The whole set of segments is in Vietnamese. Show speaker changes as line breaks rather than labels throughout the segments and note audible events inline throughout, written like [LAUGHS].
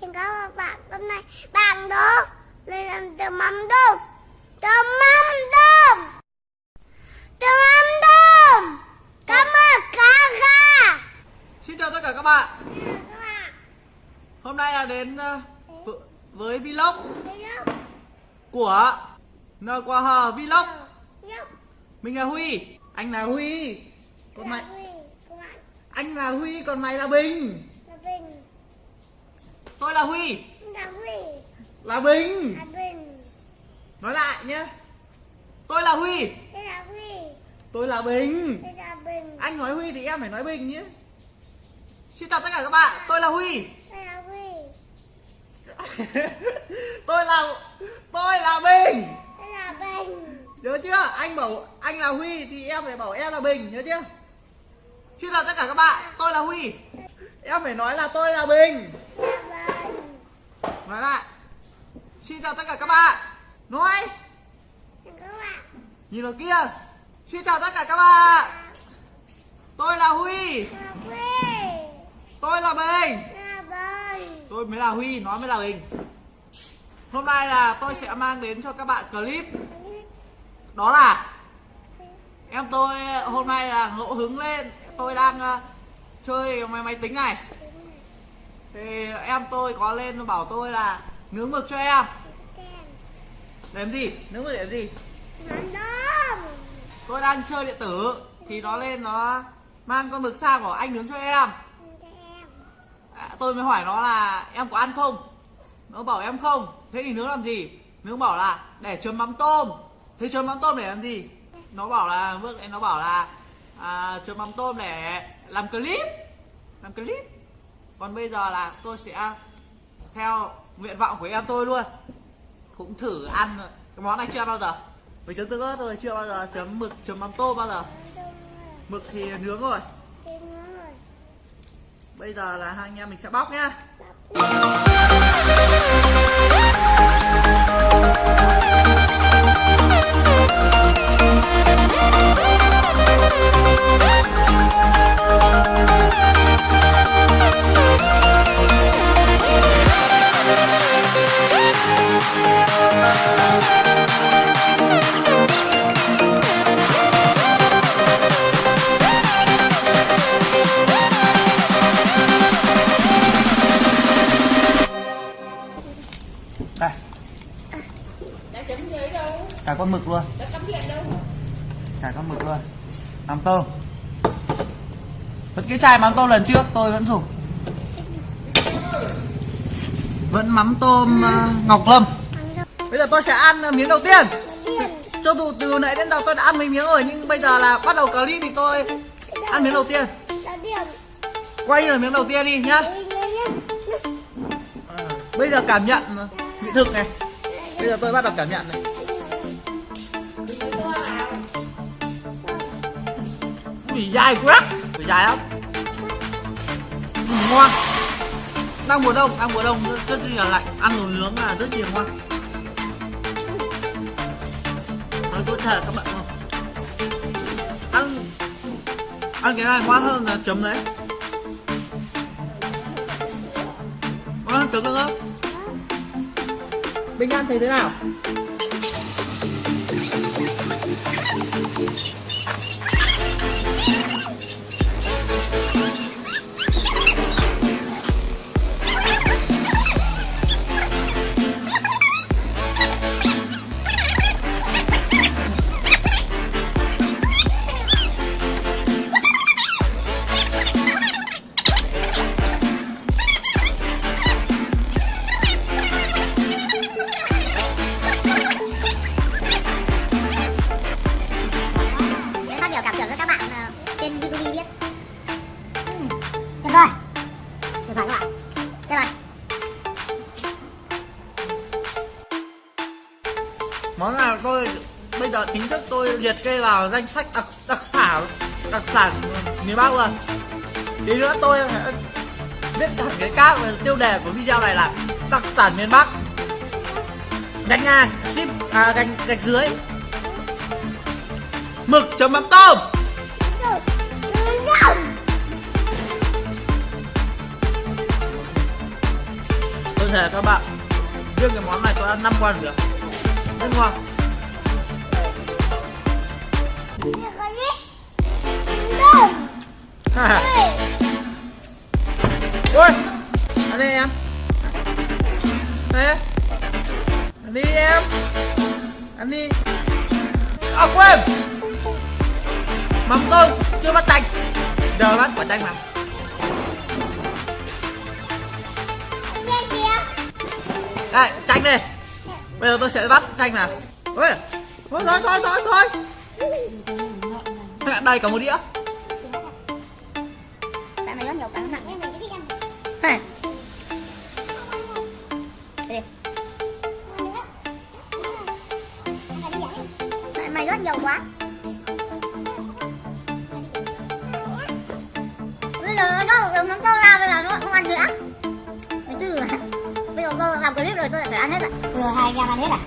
Xin cảm ơn bạn
hôm nay bạn đó lên làm từ mắm tôm. Từ mắm tôm. Từ mắm tôm. Cảm ơn cá gà
xin chào tất cả
các bạn.
Hôm nay là đến ờ, với vlog
của nơ
qua hờ ờ,
vlog.
Mình là huy. Anh là huy. Còn mày anh là huy còn mày là bình.
Là bình.
Tôi là Huy.
Là Huy.
Là Bình.
Là Bình.
Nói lại nhé. Tôi là Huy.
Đây là Huy.
Tôi là Bình.
Đây là Bình.
Anh nói Huy thì em phải nói Bình nhé. Xin chào tất cả các bạn. Tôi là Huy.
Đây là Huy. [LAUGHS]
Tôi là Tôi là Bình.
Đây là Bình.
Nhớ chưa? Anh bảo anh là Huy thì em phải bảo em là Bình, nhớ chưa? Xin chào tất cả các bạn, tôi là Huy. Em phải nói là tôi là Bình. Nói lại. Xin chào tất cả các bạn. Nói,
các bạn
nhìn vào kia. Xin chào tất cả các bạn. Tôi là Huy, tôi là Bình. Tôi mới là Huy, nó mới là Bình. Hôm nay là tôi sẽ mang đến cho các bạn clip đó là em tôi hôm nay là ngẫu hứng lên tôi đang ờ, chơi máy máy tính này thì em tôi có lên bảo tôi là nướng mực cho em. Làm gì? Nướng mực để làm gì? Tôi đang chơi điện tử thì nó lên nó mang con mực sang bảo anh nướng cho em. À, tôi mới hỏi nó là em có ăn không? Nó bảo em không. Thế thì nướng làm gì? Nướng bảo là để chấm mắm tôm. Thế chấm mắm tôm để làm gì? Nó bảo là bước nó bảo là à, chấm mắm tôm để làm clip. Làm clip còn bây giờ là tôi sẽ theo nguyện vọng của em tôi luôn. Cũng thử ăn cái món này chưa bao giờ. Với chấm tương ớt rồi chưa bao giờ. Chấm mực, chấm mắm tôm bao giờ. Mực thì nướng rồi. Bây giờ là hai anh em mình sẽ bóc nhá. Cả con mực luôn. Mắm tôm. Vẫn cái chai mắm tôm lần trước tôi vẫn dùng. Vẫn mắm tôm uh, ngọc lâm. Bây giờ tôi sẽ ăn ờ, miếng đầu tiên. Cho dù từ nãy đến giờ tôi đã ăn mấy miếng rồi nhưng bây giờ là bắt đầu clip thì tôi ăn miếng đầu tiên. Quay là miếng đầu tiên đi nhá.
Nhé
bây giờ cảm nhận vị thực này. Bây giờ tôi bắt đầu cảm nhận này. Gì dài quá. Phải dài lắm. Ừ, ngon. Đang mùa đông ăn mùa đông. Rất, rất là lạnh. Ăn đồ nướng là rất nhiều ngon. Nói tôi thể các bạn không? Ăn ăn cái này ngon hơn là chấm đấy. Ngon hơn chấm nữa. Bình ăn thấy thế nào? Món nào tôi bây giờ chính thức tôi liệt kê vào danh sách đặc đặc sản đặc sản miền Bắc rồi Tí nữa tôi sẽ viết hẳn cái cáp tiêu đề của video này là đặc sản miền Bắc. Gạch ngang, ship à gạch gạch dưới. Mực chấm mắm tôm. Tôi thề các bạn, riêng cái món này tôi ăn 5 quan được. Rất ngon. [LAUGHS]
ôi ăn
đi em. Thế ăn đi em. Ăn đi. À quên. Mắm tôm, chưa bắt chanh giờ bắt quả chanh nào đây, chanh đi bây giờ tôi sẽ bắt chanh nào ôi thôi thôi thôi thôi thôi đây có một đĩa
Tại mày rất nhiều cái nặng. Mày rất nhiều quá. Bây giờ nó được mắm tôm ra bây giờ nó không ăn nữa. Tôi làm clip rồi tôi lại phải ăn hết ạ. Vừa hai anh em ăn hết à?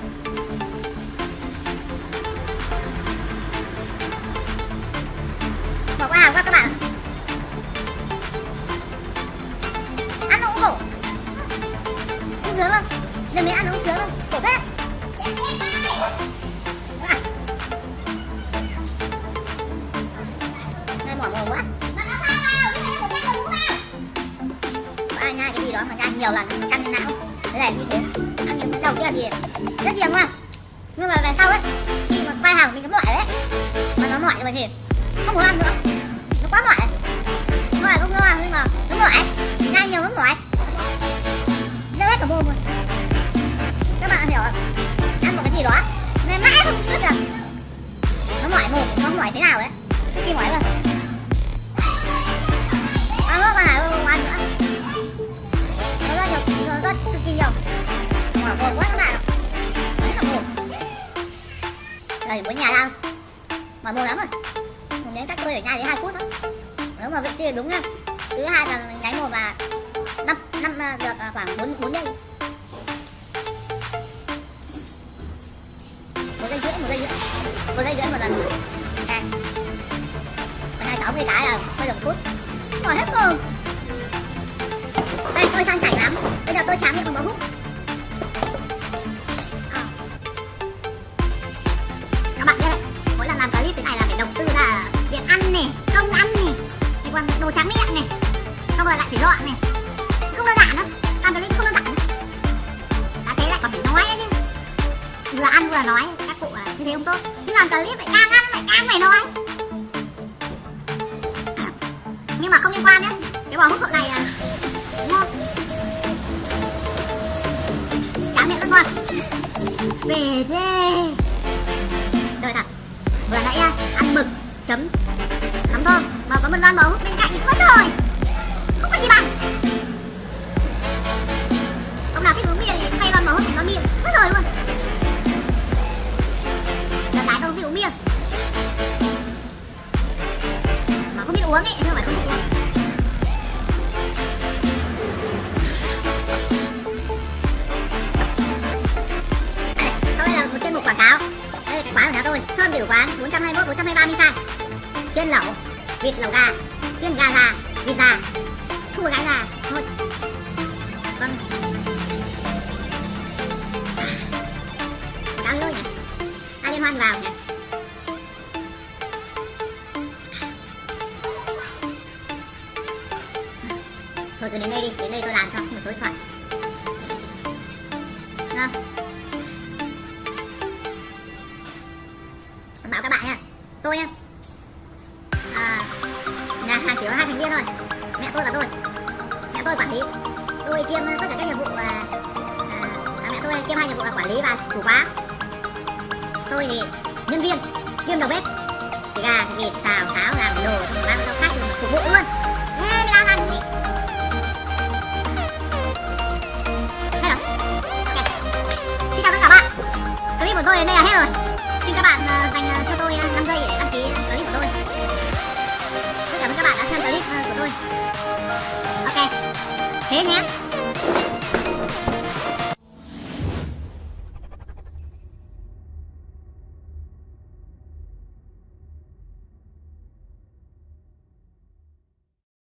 Bỏ qua hàng quá các bạn. Ăn nó cũng khổ. Không sướng không? Giờ mình ăn nó cũng sướng không? Khổ phết. Này mỏi mồm quá. Nhai cái gì đó mà nhai nhiều lần căng lên não thế này như thế. Ăn những cái đầu kia thì rất nhiều đúng không nhưng mà về sau ấy, khi mà quay hàng mình nó mỏi đấy. Mà nó mỏi rồi thì không muốn ăn nữa. Nó quá mỏi. Nó mỏi không ngon nhưng mà nó mỏi. Ăn nhiều nó mỏi. Nó hết cả mồm rồi. Các bạn hiểu không? Ăn một cái gì đó nên mãi không biết được nó mỏi mồm, nó mỏi thế nào đấy khi mỏi rồi mà buồn quá các bạn ạ rất là buồn. đây muốn nhà đâu mà mua lắm rồi mình đến các tôi ở nhà đến hai phút đó nếu mà vị trí đúng nha thứ hai là nháy một và năm năm à, được khoảng bốn bốn giây một giây rưỡi một giây rưỡi một giây rưỡi một lần à hai sáu mươi cái là hơi đồng phút rồi hết rồi đây, tôi sang chảy lắm. Bây giờ tôi chám miệng bằng bó hút. À. các bạn biết đấy mỗi lần làm clip thế này là phải đầu tư ra việc ăn này không ăn này thì còn đồ chám miệng này xong rồi lại phải dọn này không đơn giản đâu làm clip không đơn giản đâu. đã thế lại còn phải nói nữa chứ. Vừa ăn vừa nói, các cụ à, như thế không tốt. Nhưng làm clip lại càng ăn lại càng phải nói. Nhưng mà không liên quan nhé cái bò hút hộp này à, tráng về thế. Rồi thật vừa nãy à, ăn mực, chấm mắm tôm mà có một lon bóng bên cạnh mất rồi. Không có gì bằng. Ông nào thích uống bia thì thay lon bóng thành lon bia. Mất rồi luôn. Giờ tái tôi không biết uống bia. Mà không biết uống ấy, nhưng không phải không biết uống. Tiểu Quán 421 423 Minh Khai Chuyên lẩu, Vịt lẩu gà Chuyên gà già Vịt già. Không gái già Thôi. Vâng. À, Cáo lôi nhỉ? Ai liên hoan vào nhỉ? Thôi cứ đến đây đi, Đến đây tôi làm cho, một số điện thoại. Nào Tôi em à, Nhà hàng chỉ có hai thành viên thôi. Mẹ tôi và tôi. Mẹ tôi quản lý. Tôi kiêm tất cả các nhiệm vụ à, à, à, Mẹ tôi kiêm hai nhiệm vụ là quản lý và chủ quán. Tôi thì nhân viên Kiêm đầu bếp. Thì gà, thịt, xào, xáo, làm đồ Xong rồi mang cho khách phục vụ luôn. Thế mới đang ăn gì Hay lắm tất cả bạn. Clip của tôi đến đây là hết rồi. Xin các bạn ờ, dành ờ, cho tôi ờ, 5 giây Nhé